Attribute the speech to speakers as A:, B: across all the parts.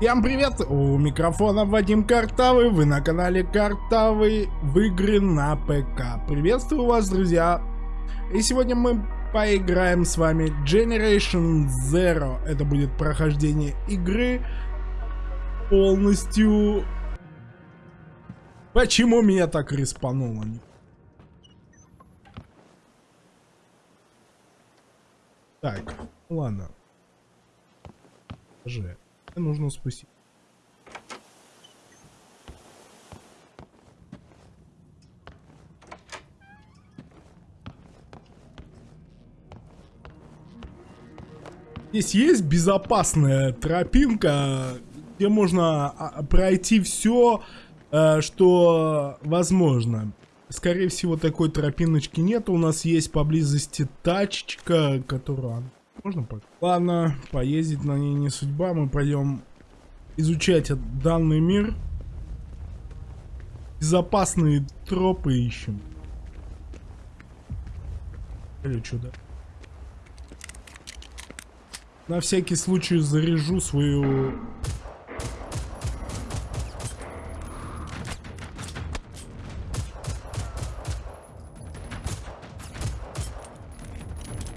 A: Всем привет! У микрофона Вадим Картавый, вы на канале Картавый в игры на ПК. Приветствую вас, друзья! И сегодня мы поиграем с вами Generation Zero. Это будет прохождение игры полностью... Почему меня так респануло? Так, ладно. Же нужно спустить. Здесь есть безопасная тропинка, где можно а, пройти все, э, что возможно. Скорее всего, такой тропиночки нет. У нас есть поблизости тачечка, которую можно пока? Ладно, поездить на ней не судьба. Мы пойдем изучать данный мир. Безопасные тропы ищем. Или да? На всякий случай заряжу свою...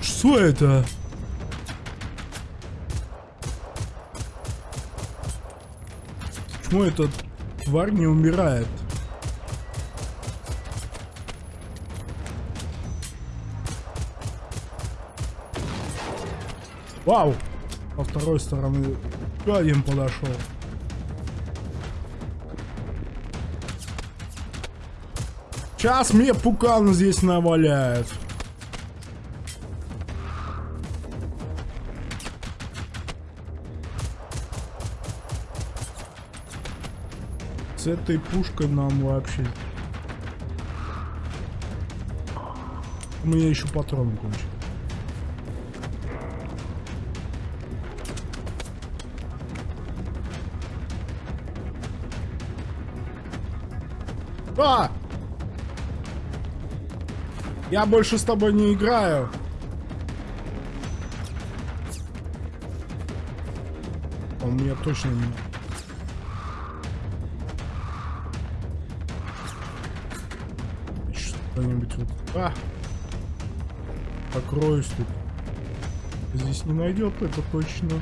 A: Что это? Почему этот тварь не умирает? Вау! По второй стороны еще один подошел. Сейчас мне пукан здесь наваляет. С этой пушкой нам вообще... У меня еще патроны кончились. А! Я больше с тобой не играю. Он меня точно не... Вот... А! Покроюсь тут. Здесь не найдет, это точно.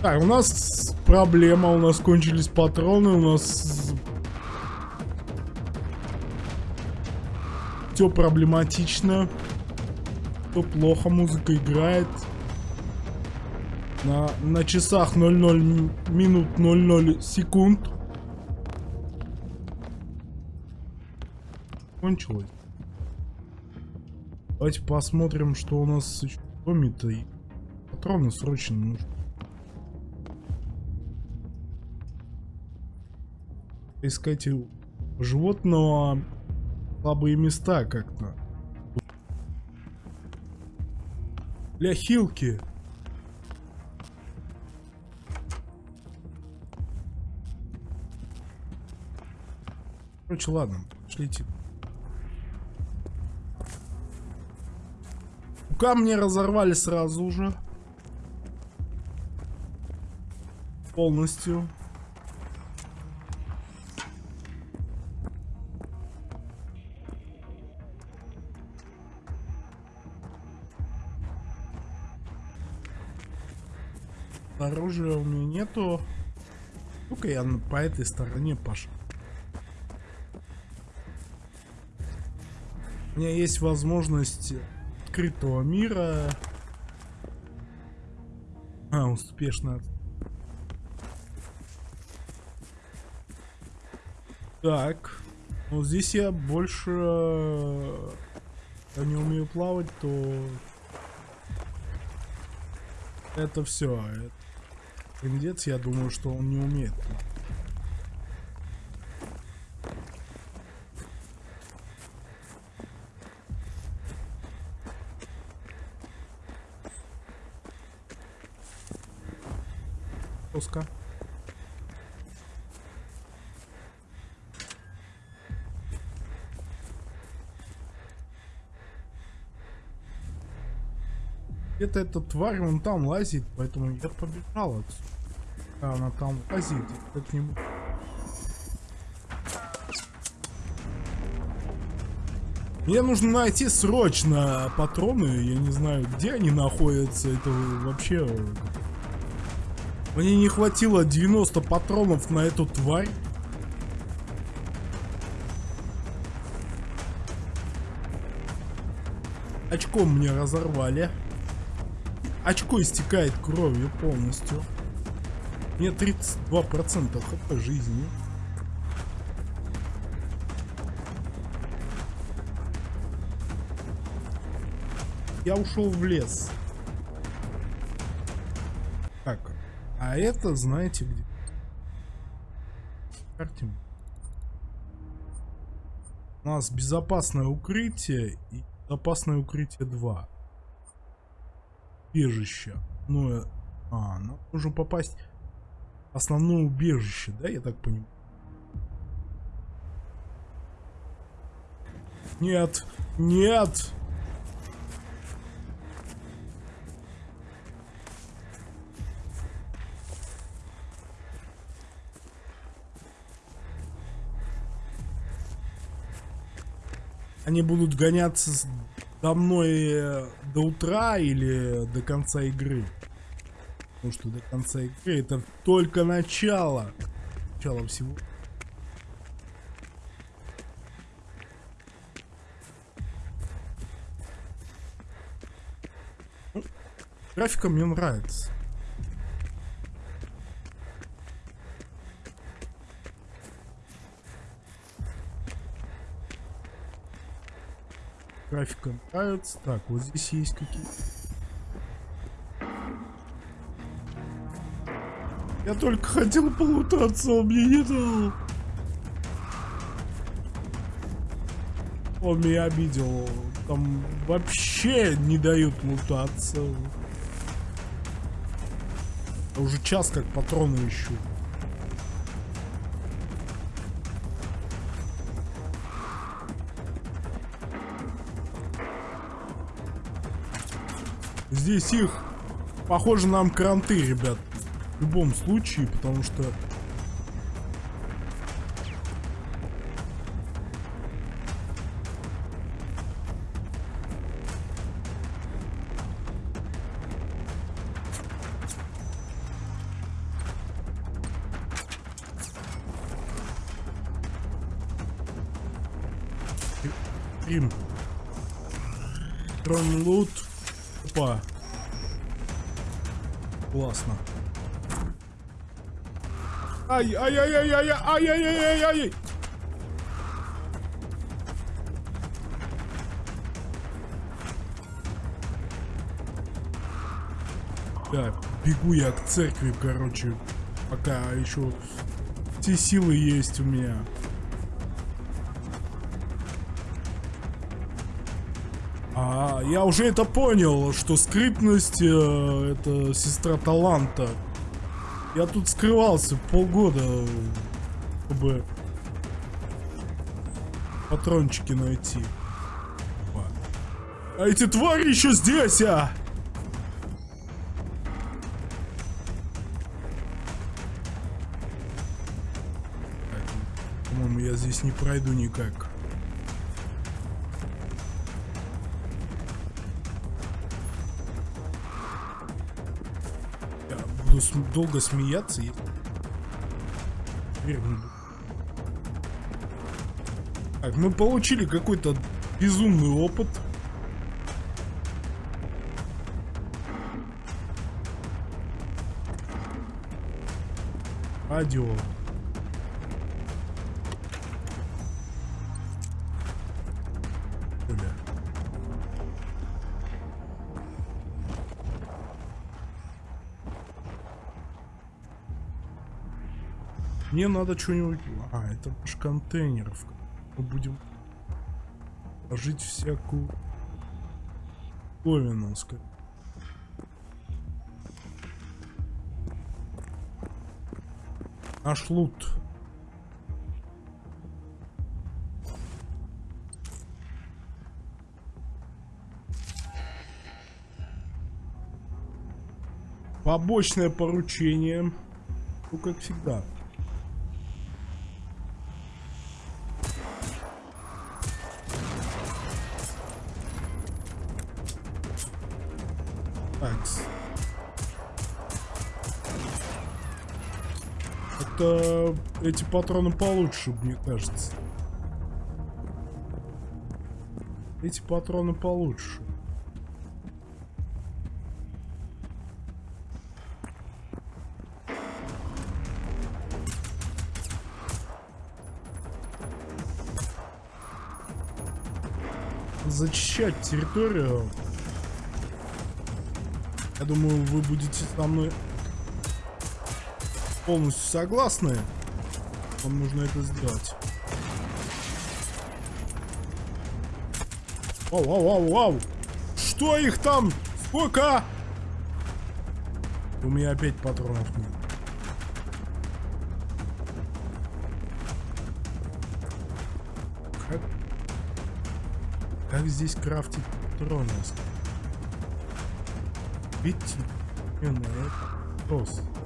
A: Так, у нас проблема, у нас кончились патроны, у нас... Все проблематично. Все плохо, музыка играет. На, на часах 00 минут 00 секунд. Кончилось. Давайте посмотрим, что у нас в доме-то. Патроны срочно нужны. Искать животного слабые места как-то. Для хилки. Короче, ладно, шлите. Камни разорвали сразу же. Полностью. Оружия у меня нету. Ну-ка я по этой стороне пошел. У меня есть возможность открытого мира. А, успешно. Так. Ну, здесь я больше... Я не умею плавать, то... Это все. Индец, я думаю, что он не умеет плавать. Пуска. Где-то эта тварь вон там лазит, поэтому я побежал отсюда. Она там лазит, как-нибудь. Мне нужно найти срочно патроны, я не знаю, где они находятся, это вообще... Мне не хватило 90 патронов на эту тварь. Очко мне разорвали. Очко истекает кровью полностью. Мне 32% хп жизни. Я ушел в лес. А это знаете где? Карте. У нас безопасное укрытие и безопасное укрытие 2. Убежище. Ну, а, нам нужно попасть в основное убежище, да, я так понимаю? Нет, нет! Они будут гоняться до мной э, до утра или до конца игры. Потому что до конца игры это только начало. Начало всего. Ну, графика мне нравится. Графика нравится. Так, вот здесь есть какие-то... Я только хотел полутаться, он мне не дал. Он меня обидел. Там вообще не дают лутаться. Я уже час как патроны ищу. Здесь их, похоже, нам кранты, ребят. В любом случае, потому что... Рим. Трон лут. Опа. Классно. Ай, ай, ай, ай, ай, ай, ай, ай, ай, ай. Да, бегу я к церкви, короче, пока еще все силы есть у меня. А, я уже это понял, что скрытность э, это сестра таланта. Я тут скрывался полгода, чтобы патрончики найти. А эти твари еще здесь, а! По-моему, я здесь не пройду никак. Буду долго смеяться. И... Так, мы получили какой-то безумный опыт. Радио. Мне надо что-нибудь... А, это наш контейнер. Мы будем ложить всякую говину, скажем. Наш лут. Побочное поручение. Ну, как всегда. Эти патроны получше, мне кажется. Эти патроны получше. Зачищать территорию. Я думаю, вы будете со мной полностью согласны. Вам нужно это сделать. Вау, вау, вау, вау. Что их там? Сколько? У меня опять патронов нет. Как? Как здесь крафтить патроны? Видите? Именно это просто.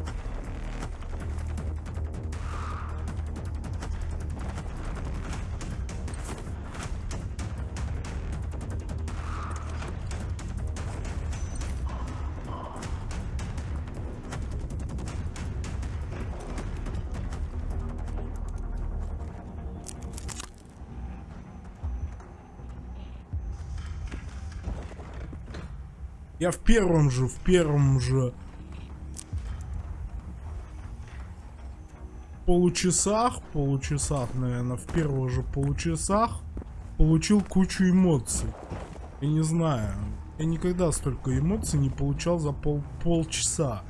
A: Я в первом же, в первом же получасах, получасах, наверное, в первых же получасах получил кучу эмоций. Я не знаю, я никогда столько эмоций не получал за пол полчаса.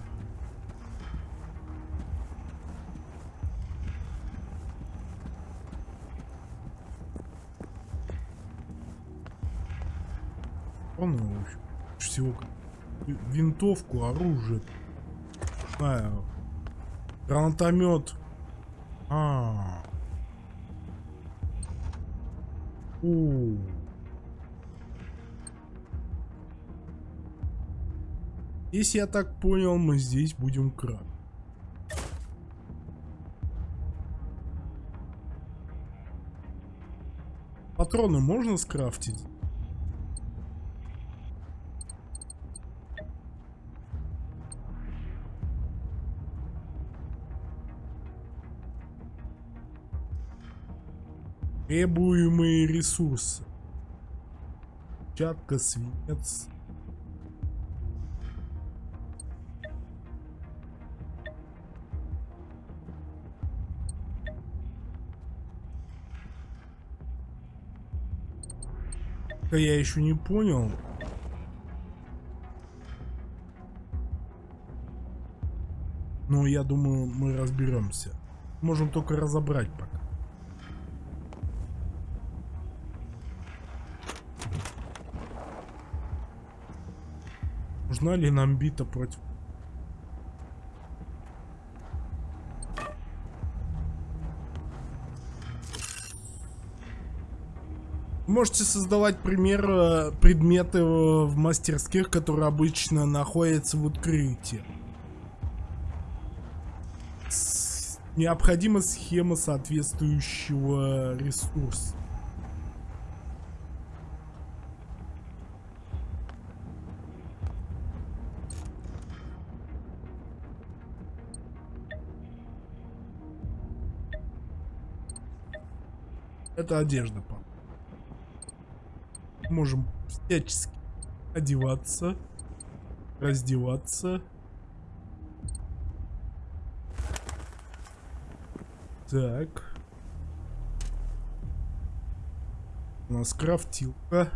A: Он, в всего винтовку, оружие. Знаю. Гранатомет. А. У. Если я так понял, мы здесь будем краб. Патроны можно скрафтить? Требуемые ресурсы. Чатка, свинец. Я еще не понял. Но я думаю, мы разберемся. Можем только разобрать пока. Нужна ли нам бита против... Можете создавать пример э, предметы в мастерских, которые обычно находятся в открытии. Необходима схема соответствующего ресурса. Это одежда, пап. Можем всячески одеваться, раздеваться. Так. У нас крафтилка.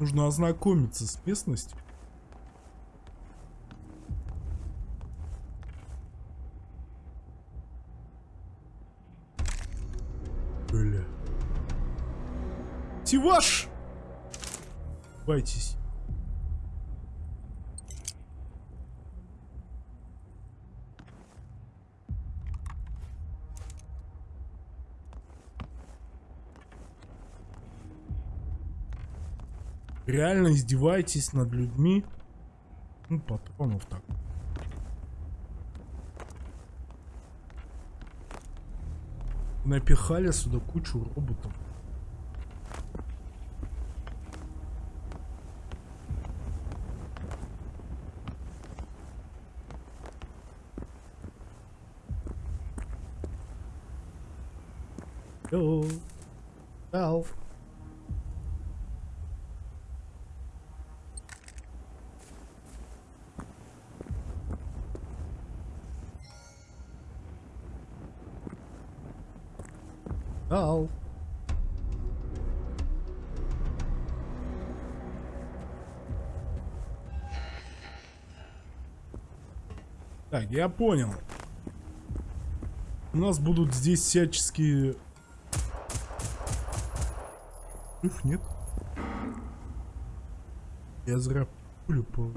A: Нужно ознакомиться с местностью. Бойтесь. Реально издеваетесь над людьми? Ну, патронов так. Напихали сюда кучу роботов. Hello. Alf. Алф. Так, я понял. У нас будут здесь всяческие Жив нет? Я зря пулю по...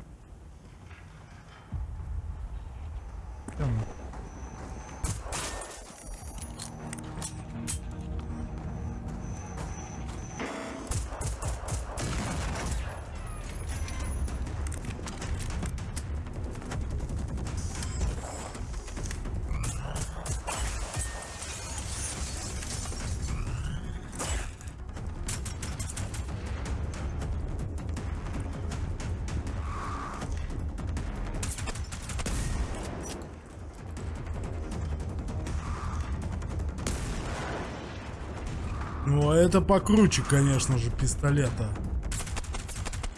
A: Ну, а это покруче, конечно же, пистолета.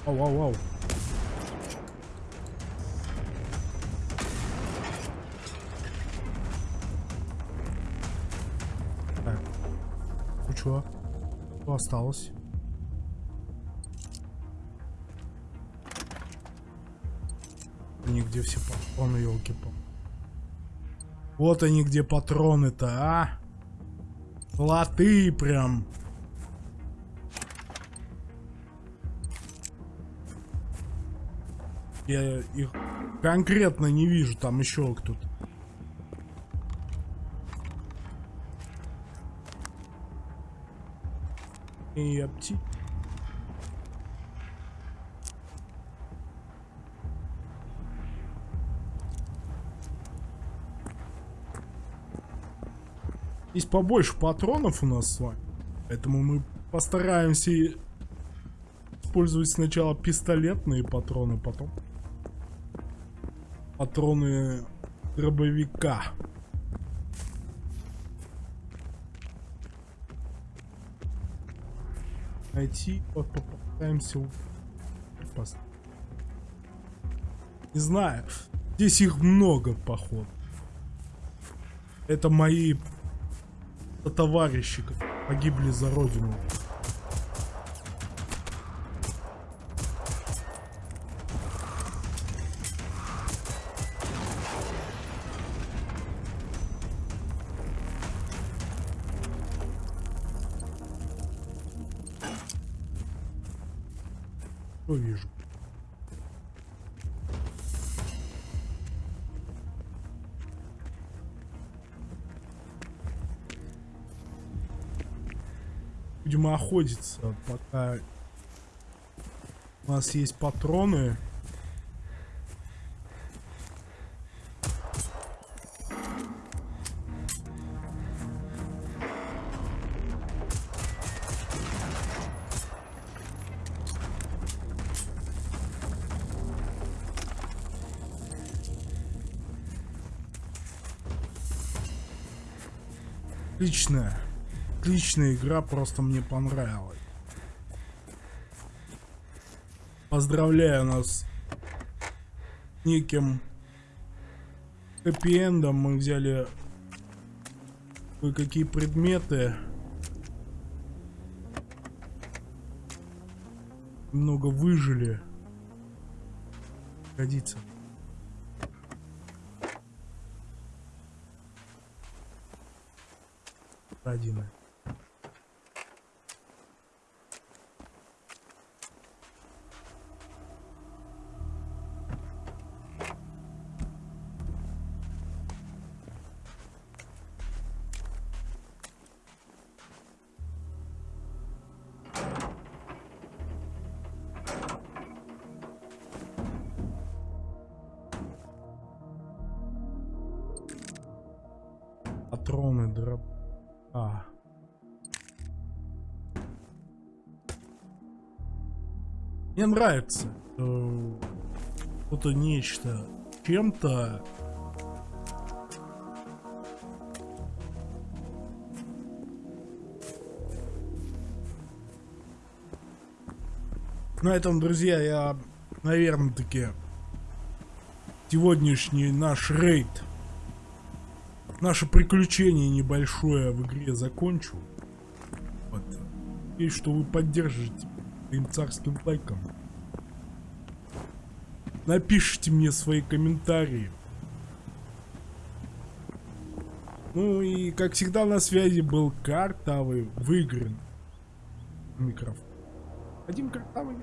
A: Ау, ау, ау. Так. Ну чё? Что осталось? Нигде все патроны, елки -пал. Вот они где патроны-то, а? Латы прям. Я их конкретно не вижу, там еще кто-то. И апти. Здесь побольше патронов у нас с вами. Поэтому мы постараемся использовать сначала пистолетные патроны, потом патроны дробовика. Найти, вот попытаемся Не знаю, здесь их много, походу. Это мои товарищи погибли за родину. Вижу? Будем охотиться, пока у нас есть патроны. Отлично. Отличная игра, просто мне понравилась. Поздравляю нас неким хэппи-эндом. Мы взяли кое-какие предметы. Много выжили. Годится. Один. Патроны, дроп. А. Мне нравится что-то нечто чем-то На этом, друзья, я, наверное, таки сегодняшний наш рейд, наше приключение небольшое в игре закончу. Вот. И что вы поддержите своим царским лайком. Напишите мне свои комментарии. Ну и как всегда на связи был Картавый, выигран микрофон. Один Картавый.